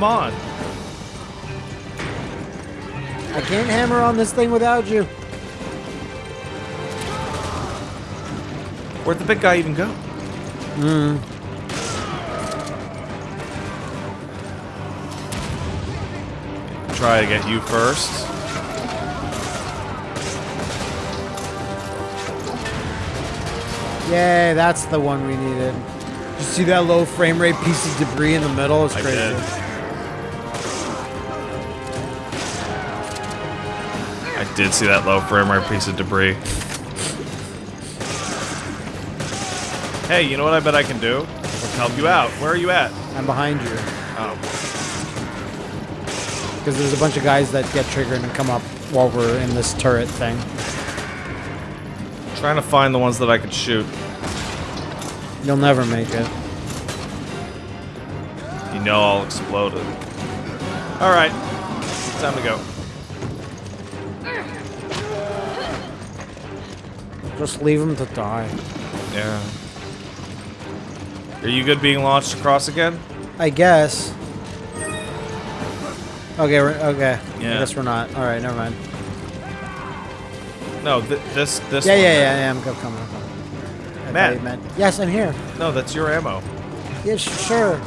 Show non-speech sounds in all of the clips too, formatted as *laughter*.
Come on. I can't hammer on this thing without you. Where'd the big guy even go? Hmm. Try to get you first. Yay, that's the one we needed. You see that low frame rate piece of debris in the middle? It's I crazy. Did. See that low frame rate piece of debris. Hey, you know what I bet I can do? Help you out. Where are you at? I'm behind you. Oh, Because there's a bunch of guys that get triggered and come up while we're in this turret thing. trying to find the ones that I could shoot. You'll never make it. You know I'll explode it. Alright. Time to go. Just leave them to die. Yeah. Are you good being launched across again? I guess. Okay, we're, okay. I guess we're not. All right, never mind. No, th this this Yeah, one. yeah, yeah, yeah. I'm coming. I'm coming. Matt. Yes, I'm here. No, that's your ammo. Yeah, sure.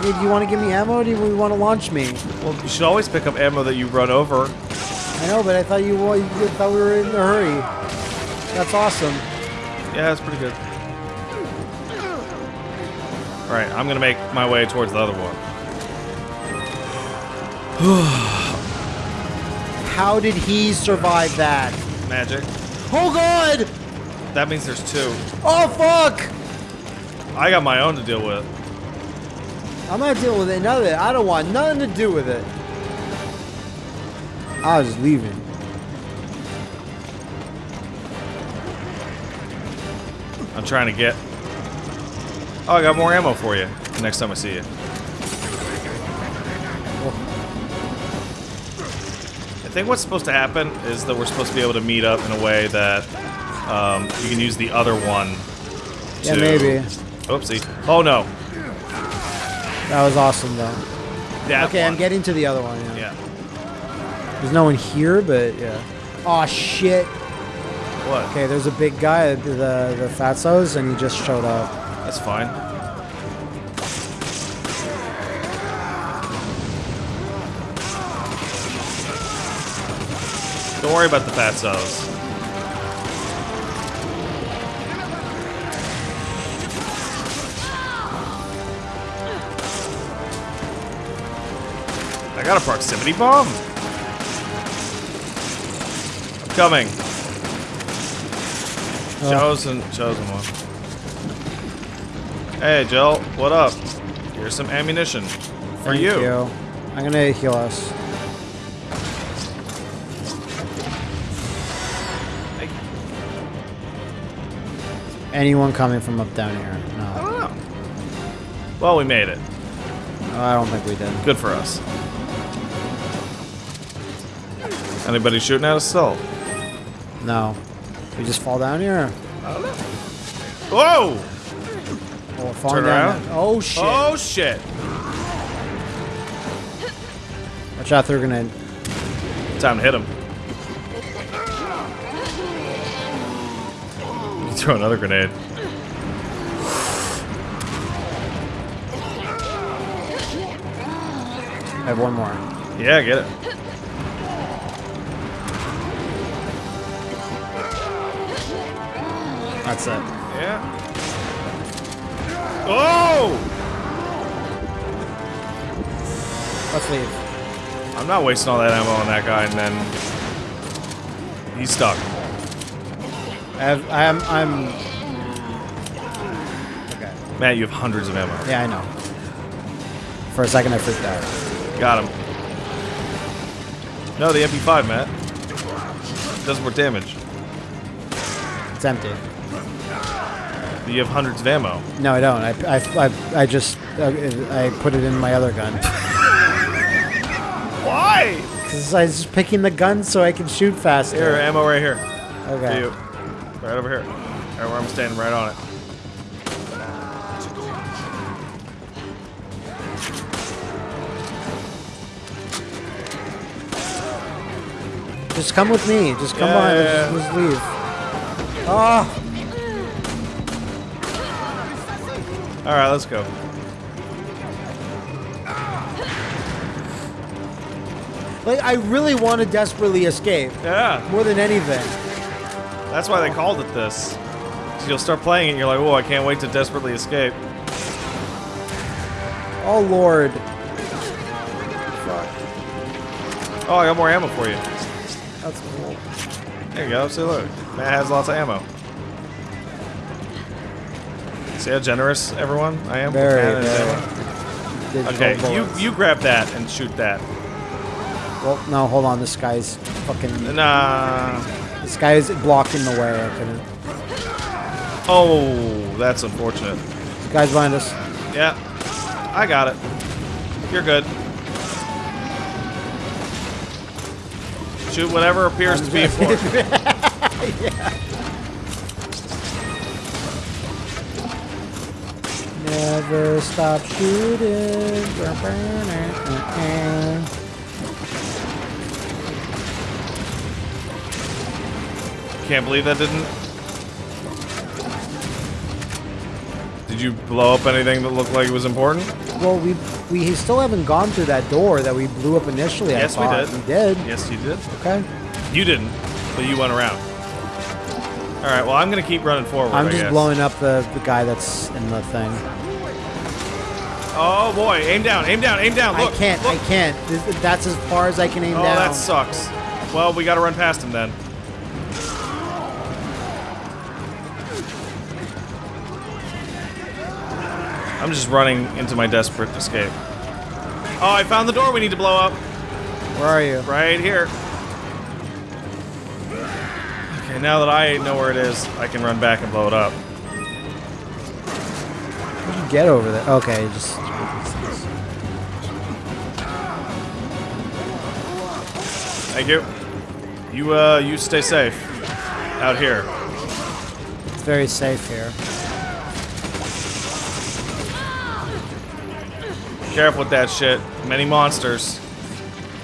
Do you want to give me ammo? Or do you want to launch me? Well, you should always pick up ammo that you run over. I know, but I thought you, you thought we were in a hurry. That's awesome. Yeah, that's pretty good. Alright, I'm gonna make my way towards the other one. *sighs* How did he survive that? Magic. Oh God! That means there's two. Oh fuck! I got my own to deal with. I'm not dealing with it. None of it. I don't want nothing to do with it. I was leaving. I'm trying to get. Oh, I got more ammo for you next time I see you. I think what's supposed to happen is that we're supposed to be able to meet up in a way that um, you can use the other one. Yeah, to- maybe. Oopsie. Oh no. That was awesome though. That Okay, I'm getting to the other one. Yeah. Yeah. There's no one here, but yeah. Oh shit. What? Okay, there's a big guy, the the Fatsos, and he just showed up. That's fine. Don't worry about the fatsos. I got a proximity bomb. I'm coming. Oh. Chosen, chosen one. Hey, Jill, what up? Here's some ammunition for Thank you. you. I'm gonna heal us. Anyone coming from up down here? I No, don't know. Well, we made it. Oh, I don't think we did. Good for us. Anybody shooting at us still? No. We just fall down here. Whoa! Oh, we're falling Turn down. around. Oh shit! Oh shit! Watch out, they're gonna. Time to hit him. Throw another grenade. I have one more. Yeah, get it. That's it. Yeah. Oh! Let's leave. I'm not wasting all that ammo on that guy, and then he's stuck. I'm, I'm. Okay. Matt, you have hundreds of ammo. Yeah, I know. For a second, I freaked out. Got him. No, the MP5, Matt. Does more damage. It's empty. You have hundreds of ammo. No, I don't. I, I, I, I just uh, I put it in my other gun. Why? Because I was picking the gun so I can shoot faster. Here, ammo right here. Okay. You. Right over here. Right where I'm standing, right on it. Just come with me. Just come yeah, on. Yeah, yeah. Just, just leave. Oh. All right, let's go. like I really want to desperately escape Yeah, more than anything. that's why they called it this. You'll start playing it, and you're like, "Oh, I can't wait to desperately escape." Oh lord. Fuck. Oh, I got more ammo for you. That's cool. There you go. See, look, Matt has lots of ammo. See how generous everyone I am. Very, very. Okay, you bullets. you grab that and shoot that. Well, no, hold on. This guy's fucking. Nah. This guy is blocking the way. I couldn't. Oh, that's unfortunate. This guy's behind us. Yeah, I got it. You're good. Shoot whatever appears to be a fork. *laughs* Never stop shooting. Can't believe that didn't. Did you blow up anything that looked like it was important? Well, we we still haven't gone through that door that we blew up initially. Yes, I we did. We did. Yes, you did. Okay. You didn't, but you went around. All right. Well, I'm gonna keep running forward. I'm I just guess. blowing up the the guy that's in the thing. Oh boy! Aim down! Aim down! Aim down! Look! I can't. Look. I can't. Th- That's as far as I can aim oh, down. that sucks. Well, we gotta run past him then. I'm just running into my desperate escape. Oh, I found the door we need to blow up. Where are you? Right here. Now that I know where it is, I can run back and blow it up. How did you get over there? Okay, just. Thank you. You, uh, you stay safe. Out here. It's very safe here. Careful with that shit. Many monsters.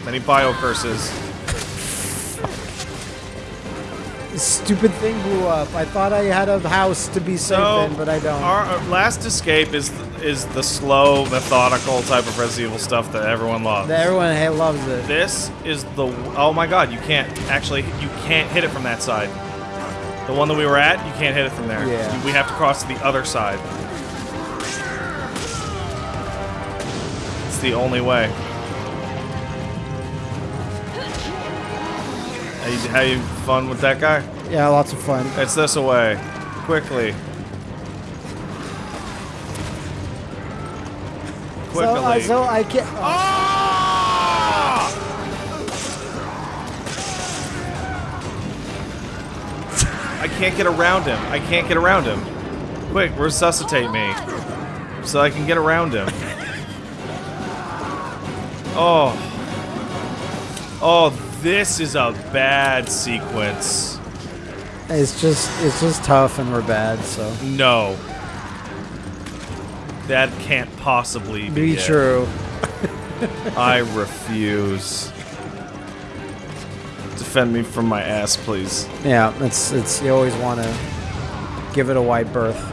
Many bio curses. Stupid thing blew up. I thought I had a house to be safe So, in, but I don't. Our our last escape is is the slow, methodical type of Resident Evil stuff that everyone loves. Everyone ha- loves it. This is the oh my god! You can't actually you can't hit it from that side. The one that we were at, you can't hit it from there. Yeah. We have to cross to the other side. It's the only way. How you, fun with that guy? Yeah, lots of fun. It's this away. Quickly. So, uh, Quickly. so I can't. oh, Ah! I can't get around him. I can't get around him. Quick, resuscitate me. So I can get around him. *laughs* Oh. Oh, this is a bad sequence. It's just, it's just tough, and we're bad. So No. That can't possibly be, be true. *laughs* I refuse. Defend me from my ass, please. Yeah, it's, it's. You always want to give it a wide berth.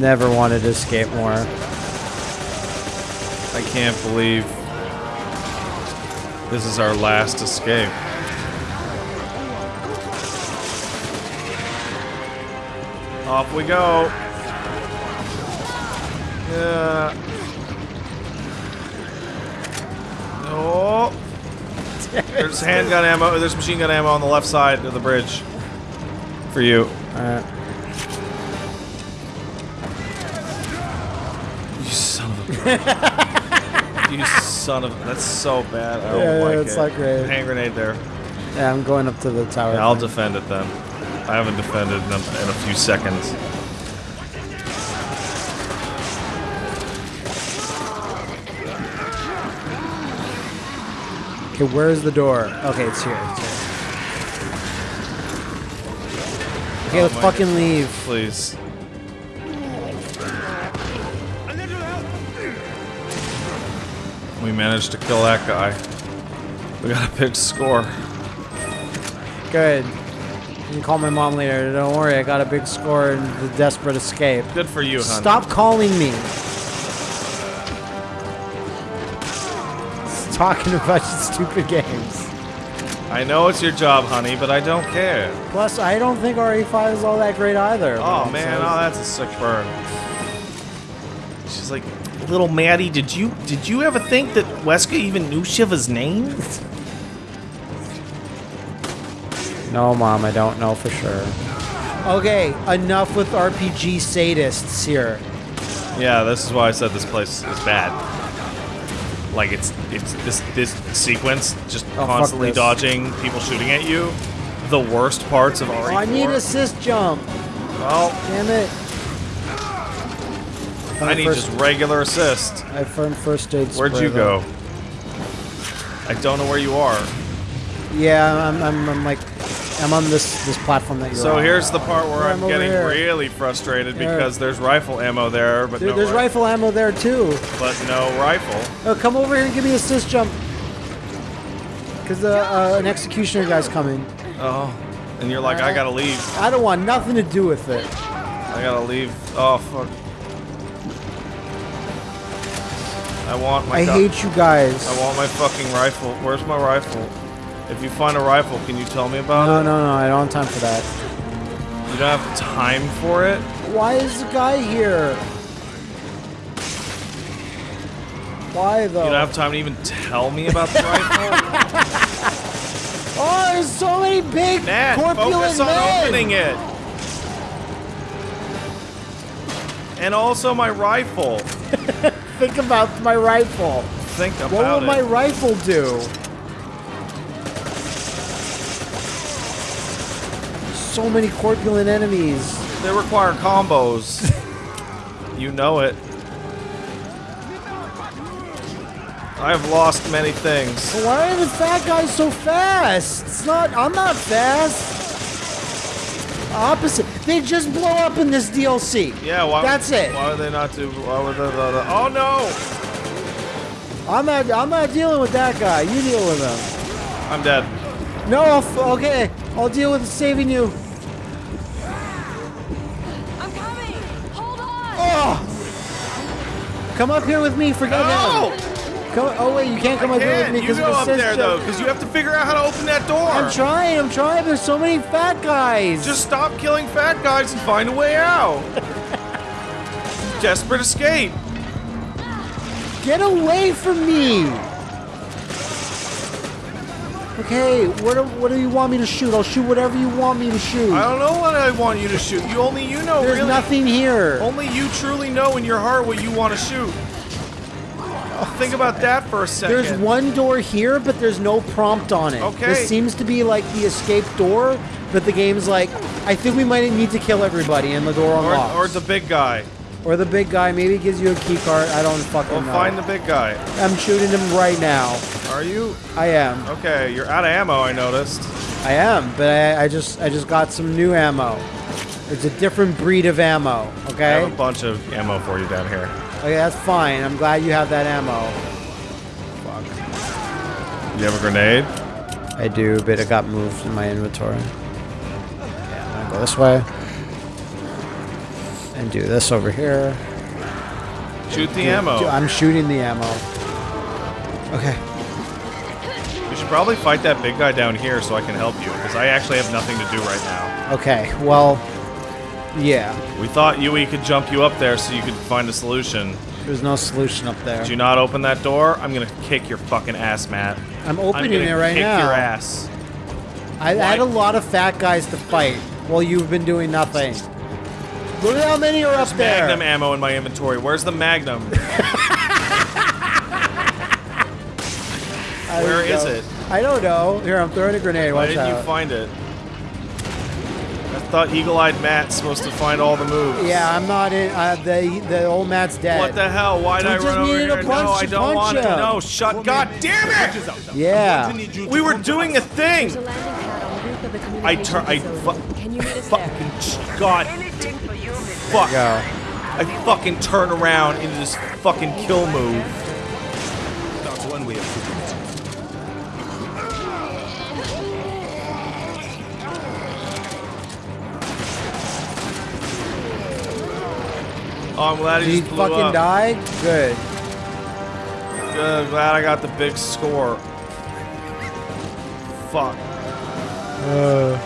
Never wanted to escape more. I can't believe this is our last escape. Off we go. Yeah. Oh. *laughs* There's handgun ammo. There's machine gun ammo on the left side of the bridge. For you. Alright. You *laughs* you son of. That's so bad. I don't Yeah, yeah, like it's it. not great. Hand grenade there. Yeah, I'm going up to the tower. Yeah, I'll thing. defend it then. I haven't defended in a, in a few seconds. Okay, where's the door? Okay, it's here. It's here. Oh okay, Oh let's fucking leave. Please. We managed to kill that guy. We got a big score. Good. You can call my mom later. Don't worry, I got a big score in the desperate escape. Good for you, honey. Stop calling me. *laughs* Talking about stupid games. I know it's your job, honey, but I don't care. Plus, I don't think RE5 is all that great either. Oh man, oh that's a sick burn. She's like, little Maddie, did you did you ever think that Wesker even knew Sheva's name? No, Mom, I don't know for sure. Okay, enough with RPG sadists here. Yeah, this is why I said this place is bad. Like it's it's this this sequence just oh, fuck constantly dodging people shooting at you. The worst parts of RE4. Oh, I need assist jump. Well, Damn it. I need first, just regular assist. I found first aid. Where'd you though. go? I don't know where you are. Yeah, I'm, I'm, I'm like, I'm on this this platform that you're So on. So here's the part where Yeah, I'm I'm getting here. really frustrated because there's rifle ammo there, but There- no there's ri- rifle ammo there too. but no rifle. Oh, come over here and give me assist jump. Cause the uh, an executioner guy's coming. Oh, and you're like, I gotta leave. I don't want nothing to do with it. I gotta leave. Oh fuck. I want my. I hate you guys. I want my fucking rifle. Where's my rifle? If you find a rifle, can you tell me about No, it? No, no, no. I don't have time for that. You don't have time for it. Why is the guy here? Why though? You don't have time to even tell me about the rifle. *laughs* oh, there's so many big Nat, corpulent focus on men. opening it. And also my rifle. *laughs* Think about my rifle. Think about it. What will it. my rifle do? So many corpulent enemies. They require combos. *laughs* you know it. I have lost many things. Why are the fat guys so fast? It's not. I'm not fast. Opposite. They just blow up in this DLC. Yeah, why? That's it. Why would they not do? Why would they? they- oh no! I'm not. I'm not dealing with that guy. You deal with him. I'm dead. No. I'll f- okay. I'll deal with saving you. I'm coming! Hold on! Oh. Come up here with me. Forget No! him. Come. Oh wait, you can't come I up here with me You because go of up there though, because you have to figure out how to open that door. I'm trying. I'm trying. There's so many fat guys. Just stop killing fat guys and find a way out. *laughs* Desperate escape. Get away from me! Okay, what do, what do you want me to shoot? I'll shoot whatever you want me to shoot. I don't know what I want you to shoot. You only you know There's really. nothing here. Only you truly know in your heart what you want to shoot. *laughs* Think about that for a second. There's one door here, but there's no prompt on it. Okay. This seems to be like the escape door, but the game's like, I think we might need to kill everybody and the door or, unlocks. or the big guy. Or the big guy, maybe gives you a key card. I don't fucking We'll know. find the big guy. I'm shooting him right now. Are you? I am. Okay, you're out of ammo, I noticed. I am, but I, I just I just got some new ammo. It's a different breed of ammo, okay? I have a bunch of ammo for you down here. Okay, that's fine. I'm glad you have that ammo. You have a grenade? I do, but it got moved in my inventory. Yeah, I'm gonna go this way. And do this over here. Shoot the Do- ammo. do- I'm shooting the ammo. Okay. We should probably fight that big guy down here so I can help you, because I actually have nothing to do right now. Okay, well, yeah. We thought Yui could jump you up there so you could find a solution. There's no solution up there. Did you not open that door? I'm gonna kick your fucking ass, Matt. I'm I'm opening it right kick now. your ass. I, I had a lot of fat guys to fight while you've been doing nothing. Look at how many are up there. Magnum ammo in my inventory. Where's the Magnum? *laughs* Where is know. it? I don't know. Here, I'm throwing a grenade. Why Watch didn't you find it? I thought Eagle-Eyed Matt's supposed to find all the moves. yeah, I'm not in. Uh, the the old Matt's dead. What the hell? Why'd We I just run over needed here? a punch no, I don't punch want to. him. No, shut. God damn it! Yeah. We were doing a thing. A landing pad on the roof of the I turn. I Can you meet us Fucking God. Fuck. Go. I fucking turn around into this fucking kill move. Oh, I'm glad Did he he blew fucking up. die? Good. Good, glad I got the big score. Fuck. Uh,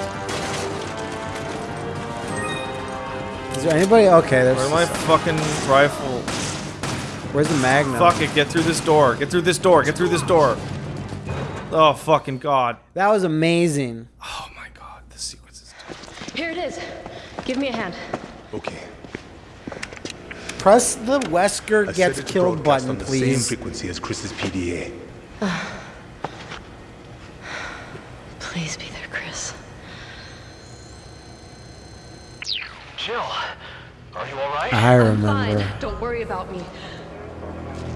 Is there anybody? Okay, there's. Where's my fucking rifle? Where's the Magnum? Fuck it, get through this door. Get through this door. Get through this door. Oh, fucking God. That was amazing. Oh my God, this sequence is. Here it is. Give me a hand. Okay. Press the Wesker I gets set it to killed button, on the please. Same frequency as Chris's PDA. *sighs* Please be there, Chris. Jill, are you alright? I I'm remember. fine. Don't worry about me.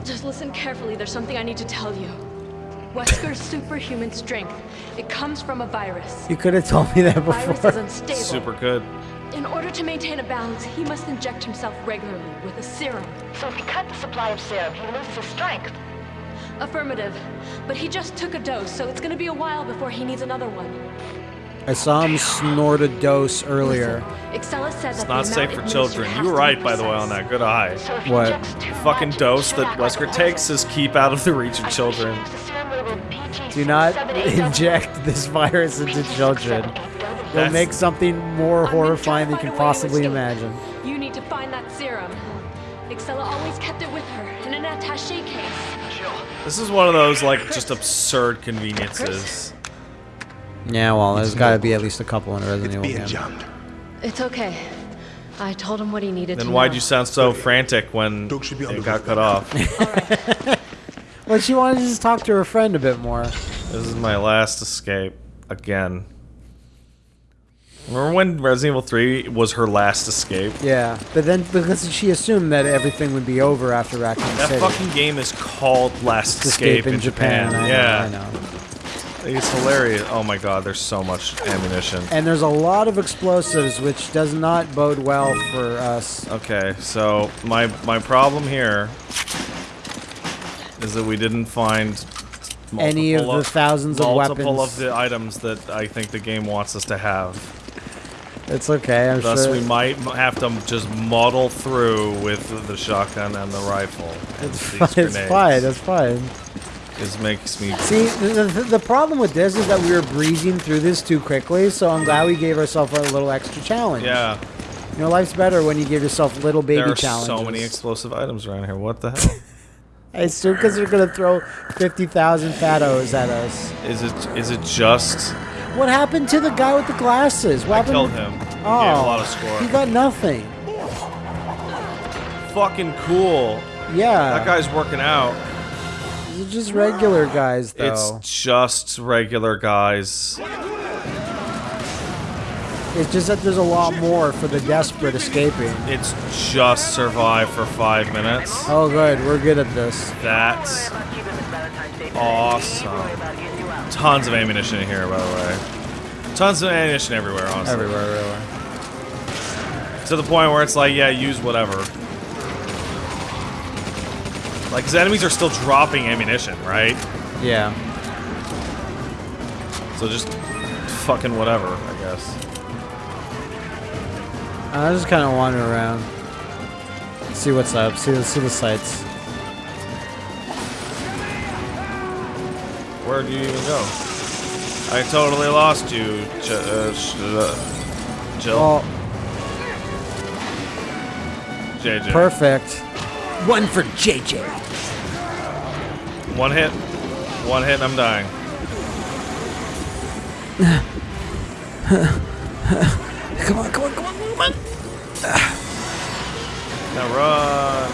Just listen carefully. There's something I need to tell you. Wesker's *laughs* superhuman strength. It comes from a virus. You could have told me that Virus is before. unstable. Super good. In order to maintain a balance, he must inject himself regularly with a serum. So if he cut the supply of serum, he loses his strength. Affirmative. But he just took a dose, so it's gonna be a while before he needs another one. I saw him snort a dose earlier. Excella said It's not safe for children. You were right, by the way, on that. Good eye. So What? injects too Fucking much, dose that knock out the Wesker takes is keep out of the reach of I children. she used the serum labeled PG Do not inject this virus into children. You'll make something more horrifying than you can to find a way to possibly imagine. You need to find that serum. Excella always kept it with her in an attaché case. Jill, This is one of those, like, just absurd conveniences. Yeah, well, there's got to be at least a couple in a Resident It's Evil being game. jammed. It's okay. I told him what he needed Then to why'd know. you sound so frantic when Doug be it got cut by now. off? *laughs* Well, she wanted to just talk to her friend a bit more. This is my last escape. Again. Remember when Resident Evil 3 was her last escape? Yeah, but then because she assumed that everything would be over after Raccoon That City. fucking game is called Last Escape, Escape, in Japan. I know, yeah. I know. It's hilarious. Oh my god, there's so much ammunition. And there's a lot of explosives, which does not bode well for us. Okay, so my my problem here is that we didn't find Any of multiple the thousands of multiple weapons. of the items that I think the game wants us to have. It's okay, I'm Thus, sure. we might have to just muddle through with the shotgun and the rifle. And It's fine. It's fine. It's fine. It makes me. See, the, the, the problem with this is that we were breezing through this too quickly, so I'm glad we gave ourselves a little extra challenge. Yeah, You know, life's better when you give yourself a little baby there are challenges. so many explosive items around here. What the *laughs* hell? I assume because they're going to throw 50,000 fatos at us. is it? Is it just? What happened to the guy with the glasses? What I happened killed him. He Oh, gave a lot of score. he got nothing. Fucking cool. Yeah. That guy's working out. These are just regular guys, though. It's just regular guys. It's just that there's a lot more for the desperate escaping. It's just survive for five minutes. Oh, good. We're good at this. That's awesome. Tons of ammunition in here, by the way. Tons of ammunition everywhere, honestly. Everywhere, everywhere. To the point where it's like, yeah, use whatever. Like, 'cause enemies are still dropping ammunition, right? Yeah. So just fucking whatever, I guess. I just kind of wander around. See what's up. See, the see the sights. Where do you even go? I totally lost you, J- uh, sh- uh, Jill. Oh, JJ. perfect. One for JJ. One hit. One hit and I'm dying. *laughs* Come on, come on, come on, come on. Now run.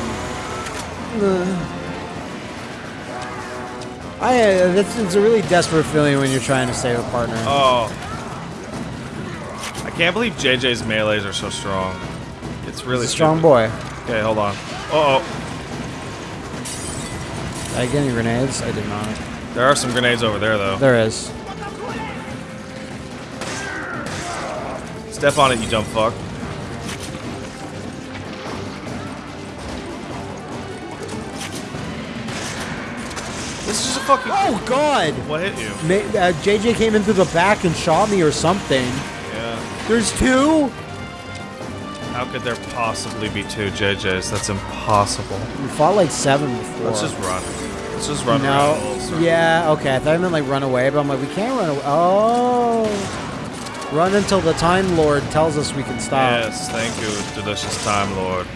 I, uh, that's, it's a really desperate feeling when you're trying to save a partner. Oh. I can't believe JJ's melees are so strong. It's really strong boy. Okay, hold on. Uh oh. Did I get any grenades? I did not. There are some grenades over there, though. There is. Step on it, you dumb fuck. Fucking. Oh God! What hit you? Ma- uh, JJ came in through the back and shot me or something. Yeah. There's two. How could there possibly be two JJs? That's impossible. We fought like seven before. Let's just run. Let's just run. No. Yeah. Okay. I thought I meant like run away, but I'm like we can't run away. Oh. Run until the Time Lord tells us we can stop. Yes, thank you, delicious Time Lord.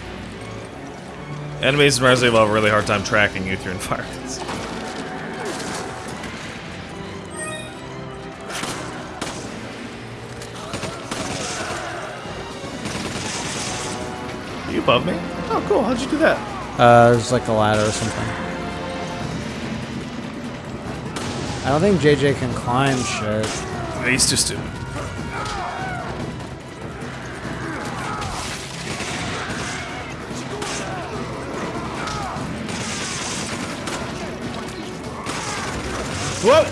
Enemies in Resident Evil have a really hard time tracking you through *laughs* environments. Above me? Oh, cool. How'd you do that? Uh, there's like a ladder or something. I don't think JJ can climb shit. He's too stupid. Whoa!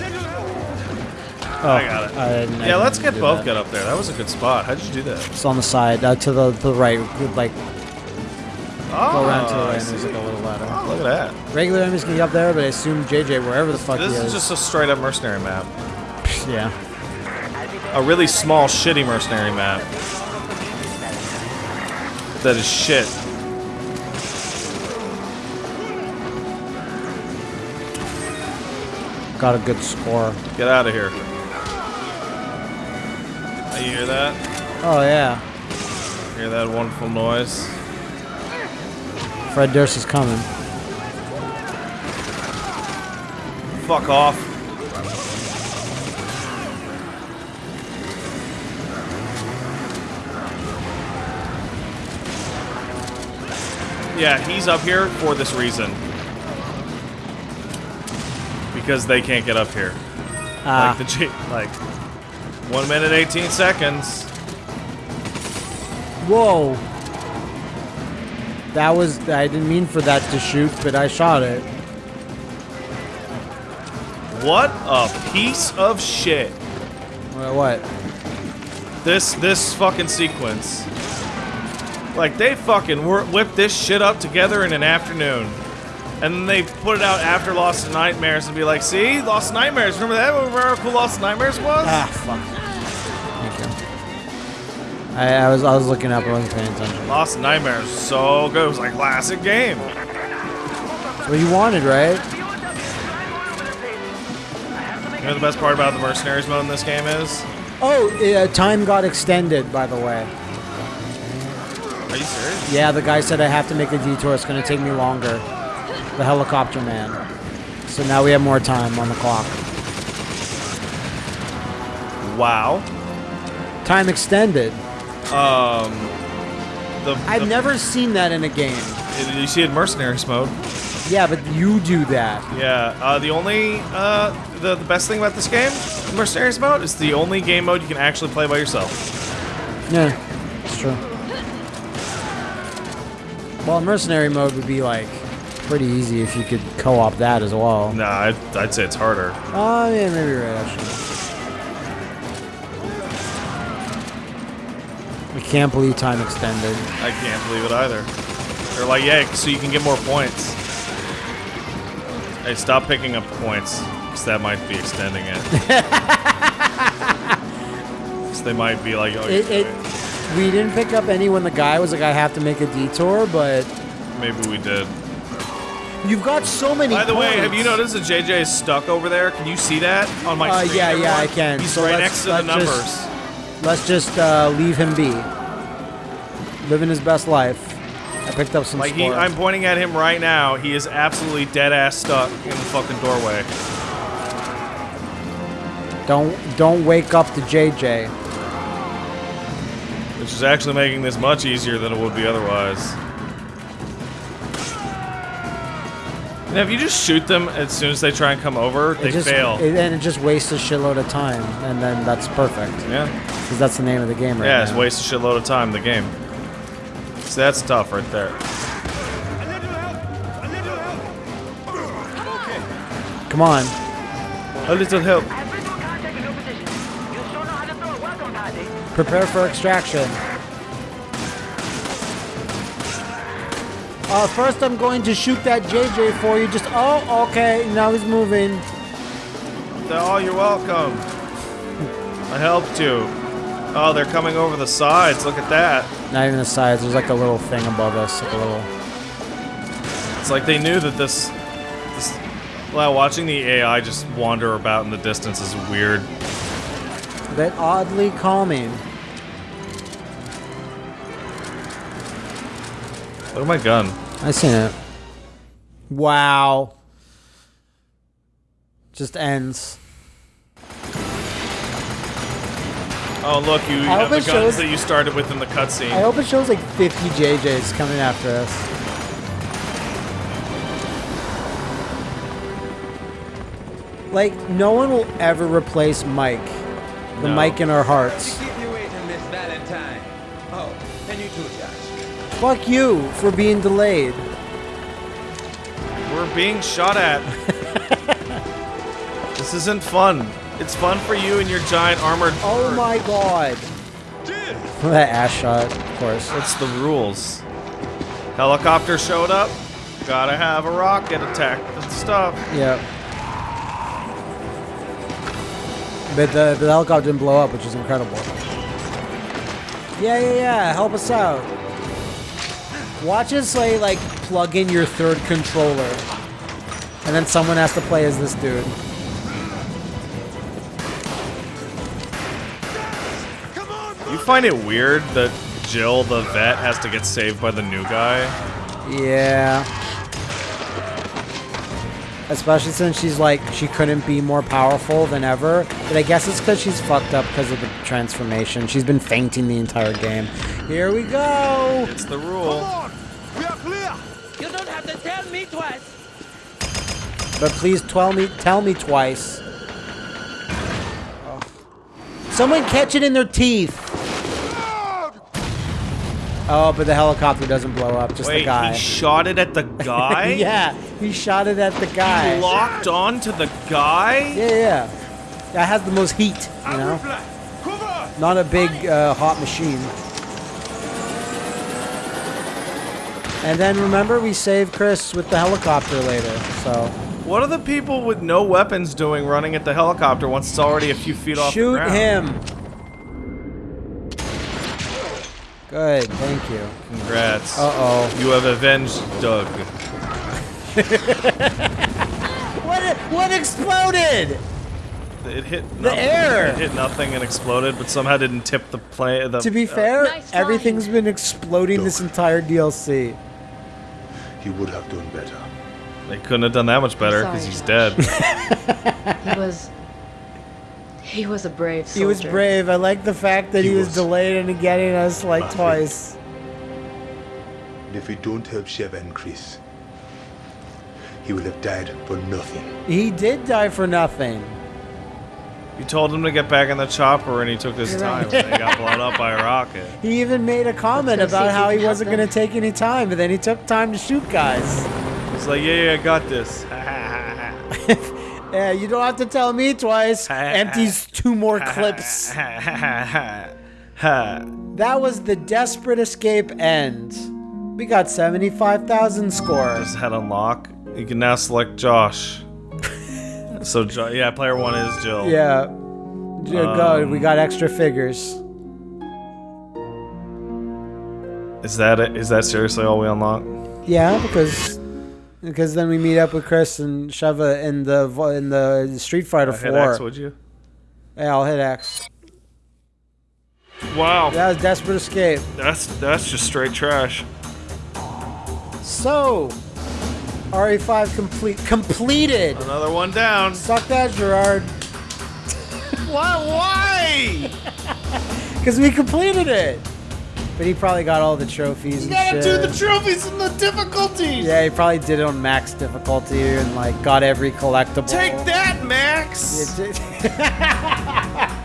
Oh, I got it. I yeah, let's get both that. get up there. That was a good spot. How'd you do that? It's on the side, uh, to the the right, like Oh, go around oh, to the I right. And see. there's like a little ladder. Oh, look at that. Regular enemies can get up there, but I assume JJ wherever the fuck This he is is. just a straight up mercenary map. *laughs* yeah. A really small, shitty mercenary map. That is shit. Got a good score. Get out of here. You hear that? Oh yeah. Hear that wonderful noise? Fred Durst is coming. Fuck off. Yeah, he's up here for this reason. Because they can't get up here. Ah, Like the G like one minute eighteen seconds. whoa. That was I didn't mean for that to shoot, but I shot it. What a piece of shit. What? what? This this fucking sequence. Like they fucking whipped this shit up together in an afternoon. And then they put it out after Lost in Nightmares and be like, see? Lost in Nightmares. Remember that? Remember how cool Lost in Nightmares was? Ah, fuck. I, I was I was looking up. I wasn't paying attention. Lost in Nightmares so good. It was like classic game. That's what you wanted, right? You know the best part about the Mercenaries mode in this game is? Oh, uh, time got extended, by the way. Are you serious? Yeah, the guy said I have to make a detour. It's going to take me longer. The helicopter man. So now we have more time on the clock. Wow. Time extended. Um, the, I've the- never seen that in a game. You see it in Mercenaries mode. Yeah, but you do that. Yeah, uh, the only, uh, the, the best thing about this game, Mercenaries mode, is the only game mode you can actually play by yourself. Yeah, it's true. Well, mercenary mode would be like pretty easy if you could co-op that as well. Nah, I'd, I'd say it's harder. Oh, yeah, maybe you're right, actually. Can't believe time extended. I can't believe it either. They're like, yeah, so you can get more points. Hey, stop picking up points, because that might be extending it. *laughs* 'Cause they might be like, oh, It, it, we didn't pick up any when the guy was like, I have to make a detour, but maybe we did. you've got so many By the way, have you noticed that JJ is stuck over there? Can you see that on my Uh, screen? yeah, yeah. I can. He's So right next to the numbers. just- Let's just uh, leave him be. Living his best life. I picked up some Like he. I'm pointing at him right now. He is absolutely dead ass stuck in the fucking doorway. Don't don't wake up the JJ. Which is actually making this much easier than it would be otherwise. And if you just shoot them as soon as they try and come over, they it just, fail. It, and it just wastes a shitload of time, and then that's perfect yeah, because that's the name of the game right yeah, now. it's waste a shitload of time. The game. That's tough right there. Come on, A little help. prepare for extraction. Uh, first, I'm going to shoot that JJ for you. Just oh, okay. Now he's moving. Oh, you're welcome. I helped you. Oh, they're coming over the sides. Look at that. Not even the sides. There's like a little thing above us, like a little. It's like they knew that this. this well, watching the AI just wander about in the distance is weird. bit oddly calming. Look at my gun. I seen it. Wow. Just ends. Oh, look, you I have the guns shows- that you started with in the cutscene. I hope it shows like 50 JJs coming after us. Like, no one will ever replace Mike. The No. Mike in our hearts. Keep you waiting, Miss Valentine. Oh, and you too, Josh. Fuck you for being delayed. We're being shot at. *laughs* this isn't fun. It's fun for you and your giant armored. Oh bird. my god. that ass shot, of course. It's the rules. Helicopter showed up. Gotta have a rocket attack the stuff. Yeah. But the, the helicopter didn't blow up, which is incredible. Yeah, yeah, yeah. Help us out. Watch us like, like plug in your third controller, and then someone has to play as this dude. Find it weird that Jill, the vet, has to get saved by the new guy? Yeah. Especially since she's like she couldn't be more powerful than ever. But I guess it's because she's fucked up because of the transformation. She's been fainting the entire game. Here we go. It's the rule. We are clear! You don't have to tell me twice. But please tell me tell me twice. Oh. Someone catch it in their teeth. Oh, but the helicopter doesn't blow up, just Wait, the guy. he shot it at the *laughs* guy? yeah, he shot it at the guy. He locked on to the guy? Yeah, yeah. That has the most heat, you know? Not a big uh, hot machine. And then remember, we saved Chris with the helicopter later, so. What are the people with no weapons doing running at the helicopter once it's already a few feet off the Shoot him! Good, thank you. Congrats. Uh oh. You have avenged Doug. *laughs* What, what exploded? It hit The nothing. air. It hit nothing and exploded, but somehow didn't tip the plane. The, To be uh, fair, Nice everything's been exploding this entire DLC. He would have done better. they couldn't have done that much better because he's Josh. dead. *laughs* He was. He was a brave soldier. He was brave. I like the fact that he, He was, was. delayed in getting us like Maverick. twice. And if we don't help Sheva and Chris, he will have died for nothing. He did die for nothing. you told him to get back in the chopper, and he took his You're time, and he got blown up by a rocket. *laughs* He even made a comment Let's go see about how he he wasn't going to take any time, but then he took time to shoot guys. He's like, yeah, yeah, I got this. Yeah, you don't have to tell me twice. *laughs* Empties two more clips. *laughs* That was the Desperate Escape end. We got 75,000 score. Just head unlock. You can now select Josh. *laughs* so, jo- yeah, player one is Jill. Yeah. Go, Um, we got extra figures. Is that it? Is that seriously all we unlock? Yeah, because because then we meet up with Chris and Sheva in the in the Street Fighter hit 4. X, would you? yeah, I'll hit X. Wow. That was Desperate Escape. That's that's just straight trash. So, RE5 complete completed. Another one down. Suck that, Gerard. *laughs* Why? Why? *laughs* Because we completed it. But he probably got all the trophies and gotta do the trophies and the difficulties. yeah, he probably did it on max difficulty and like got every collectible. Take that, Max. *laughs* *laughs*